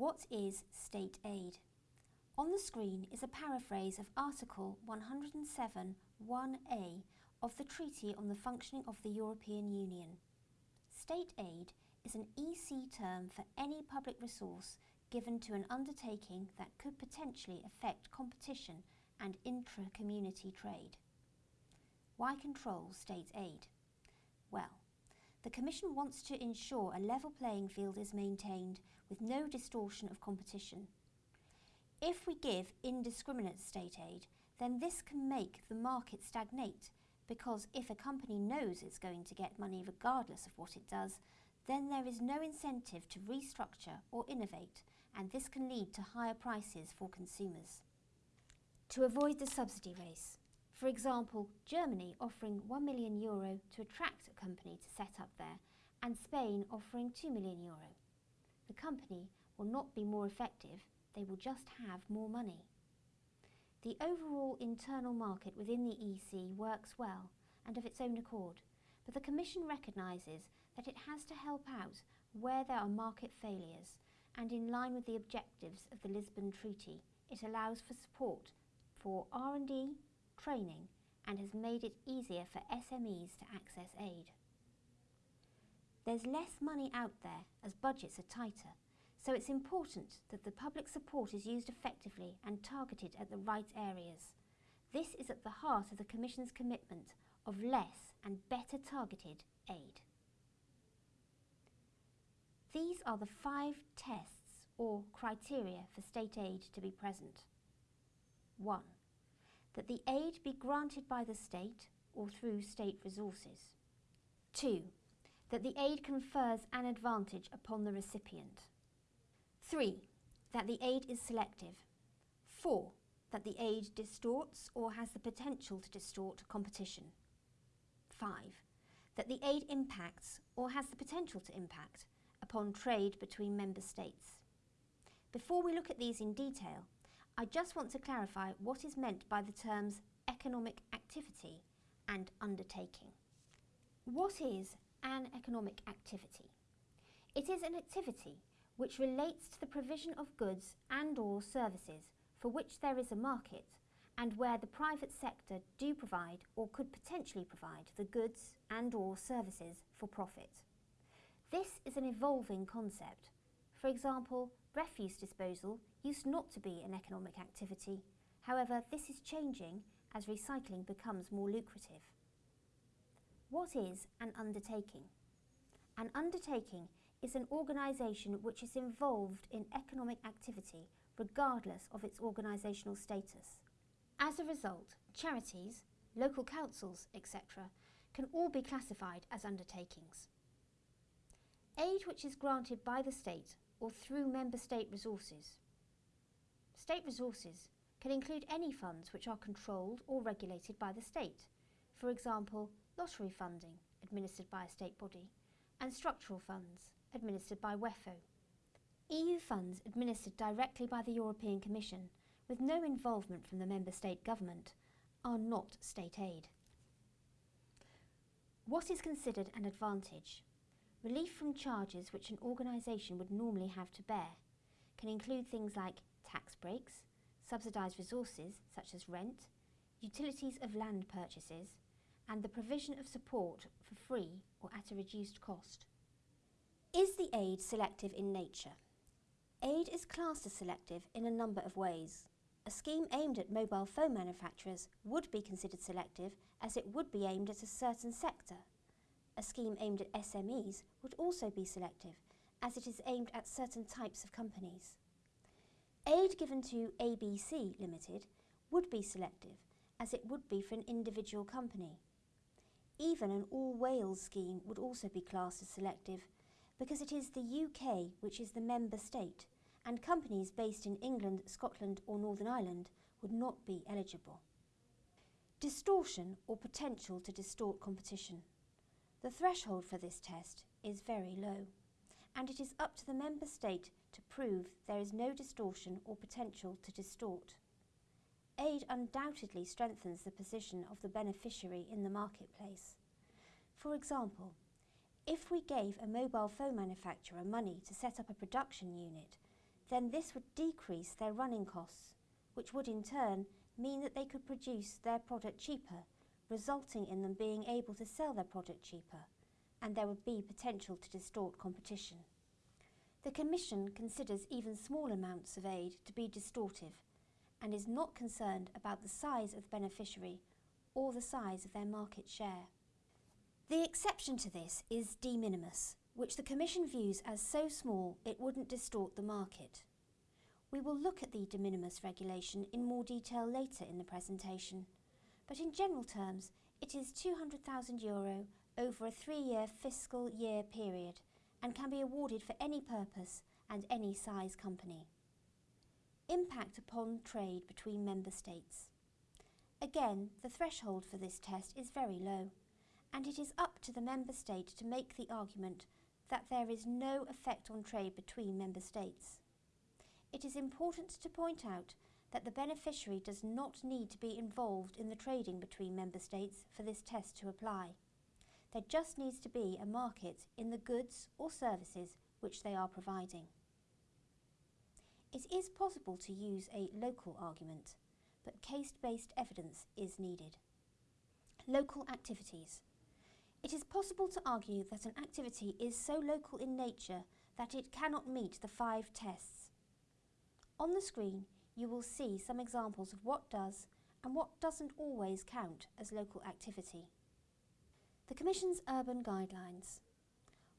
What is state aid? On the screen is a paraphrase of Article 107.1a of the Treaty on the Functioning of the European Union. State aid is an EC term for any public resource given to an undertaking that could potentially affect competition and intra-community trade. Why control state aid? Well, the Commission wants to ensure a level playing field is maintained with no distortion of competition. If we give indiscriminate state aid, then this can make the market stagnate because if a company knows it's going to get money regardless of what it does, then there is no incentive to restructure or innovate and this can lead to higher prices for consumers. To avoid the subsidy race, for example, Germany offering 1 million euro to attract a company to set up there and Spain offering 2 million euro. The company will not be more effective, they will just have more money. The overall internal market within the EC works well and of its own accord, but the Commission recognises that it has to help out where there are market failures and in line with the objectives of the Lisbon Treaty, it allows for support for R&D, training and has made it easier for SMEs to access aid. There's less money out there as budgets are tighter, so it's important that the public support is used effectively and targeted at the right areas. This is at the heart of the Commission's commitment of less and better targeted aid. These are the five tests or criteria for state aid to be present. 1. That the aid be granted by the state or through state resources. 2. That the aid confers an advantage upon the recipient. 3. That the aid is selective. 4. That the aid distorts or has the potential to distort competition. 5. That the aid impacts or has the potential to impact upon trade between member states. Before we look at these in detail, I just want to clarify what is meant by the terms economic activity and undertaking. What is an economic activity? It is an activity which relates to the provision of goods and or services for which there is a market and where the private sector do provide or could potentially provide the goods and or services for profit. This is an evolving concept. For example, refuse disposal used not to be an economic activity. However, this is changing as recycling becomes more lucrative. What is an undertaking? An undertaking is an organisation which is involved in economic activity regardless of its organisational status. As a result, charities, local councils, etc. can all be classified as undertakings. Aid which is granted by the state or through member state resources. State resources can include any funds which are controlled or regulated by the state, for example, lottery funding, administered by a state body, and structural funds, administered by WEFO. EU funds administered directly by the European Commission, with no involvement from the member state government, are not state aid. What is considered an advantage? Relief from charges which an organisation would normally have to bear can include things like tax breaks, subsidised resources such as rent, utilities of land purchases, and the provision of support for free or at a reduced cost. Is the aid selective in nature? Aid is classed as selective in a number of ways. A scheme aimed at mobile phone manufacturers would be considered selective as it would be aimed at a certain sector a scheme aimed at SMEs would also be selective, as it is aimed at certain types of companies. Aid given to ABC Limited would be selective, as it would be for an individual company. Even an All Wales scheme would also be classed as selective, because it is the UK which is the member state, and companies based in England, Scotland or Northern Ireland would not be eligible. Distortion or potential to distort competition. The threshold for this test is very low, and it is up to the member state to prove there is no distortion or potential to distort. Aid undoubtedly strengthens the position of the beneficiary in the marketplace. For example, if we gave a mobile phone manufacturer money to set up a production unit, then this would decrease their running costs, which would in turn mean that they could produce their product cheaper, resulting in them being able to sell their product cheaper, and there would be potential to distort competition. The Commission considers even small amounts of aid to be distortive and is not concerned about the size of the beneficiary or the size of their market share. The exception to this is de minimis, which the Commission views as so small it wouldn't distort the market. We will look at the de minimis regulation in more detail later in the presentation, but in general terms it is €200,000 Euro over a three-year fiscal year period and can be awarded for any purpose and any size company. Impact upon trade between member states. Again, the threshold for this test is very low, and it is up to the member state to make the argument that there is no effect on trade between member states. It is important to point out that the beneficiary does not need to be involved in the trading between member states for this test to apply. There just needs to be a market in the goods or services which they are providing. It is possible to use a local argument, but case-based evidence is needed. Local activities. It is possible to argue that an activity is so local in nature that it cannot meet the five tests. On the screen, you will see some examples of what does and what doesn't always count as local activity. The Commission's Urban Guidelines.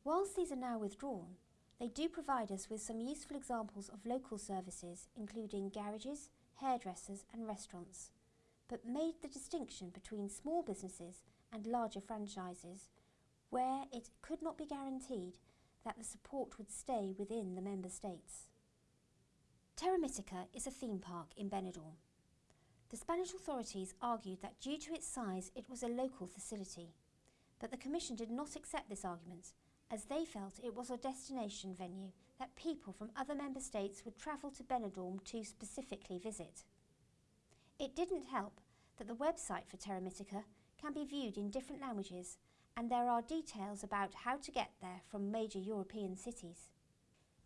Whilst these are now withdrawn, they do provide us with some useful examples of local services, including garages, hairdressers and restaurants, but made the distinction between small businesses and larger franchises, where it could not be guaranteed that the support would stay within the member states. Terra Mítica is a theme park in Benidorm. The Spanish authorities argued that due to its size it was a local facility, but the Commission did not accept this argument as they felt it was a destination venue that people from other member states would travel to Benidorm to specifically visit. It didn't help that the website for Terra Mítica can be viewed in different languages and there are details about how to get there from major European cities.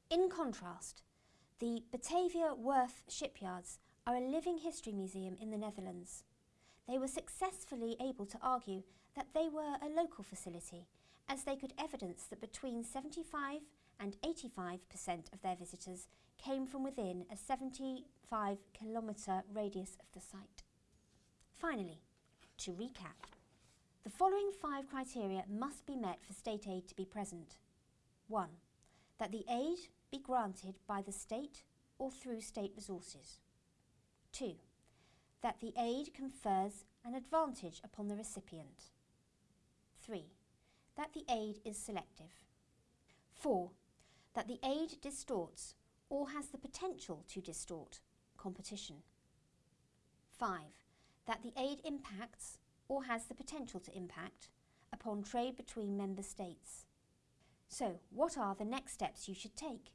In contrast, the Batavia Werf shipyards are a living history museum in the Netherlands. They were successfully able to argue that they were a local facility as they could evidence that between 75 and 85% of their visitors came from within a 75 kilometre radius of the site. Finally, to recap, the following five criteria must be met for state aid to be present. 1. That the aid be granted by the state or through state resources. 2. That the aid confers an advantage upon the recipient. 3. That the aid is selective. 4. That the aid distorts or has the potential to distort competition. 5 that the aid impacts or has the potential to impact upon trade between member states. So, what are the next steps you should take?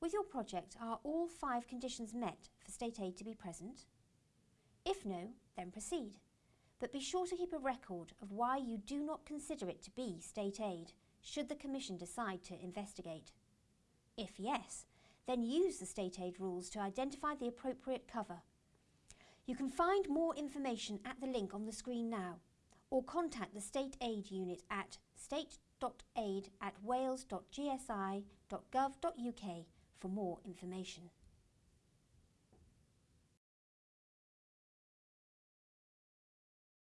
With your project, are all five conditions met for state aid to be present? If no, then proceed. But be sure to keep a record of why you do not consider it to be state aid, should the Commission decide to investigate. If yes, then use the state aid rules to identify the appropriate cover you can find more information at the link on the screen now or contact the State Aid Unit at state.aid at wales.gsi.gov.uk for more information.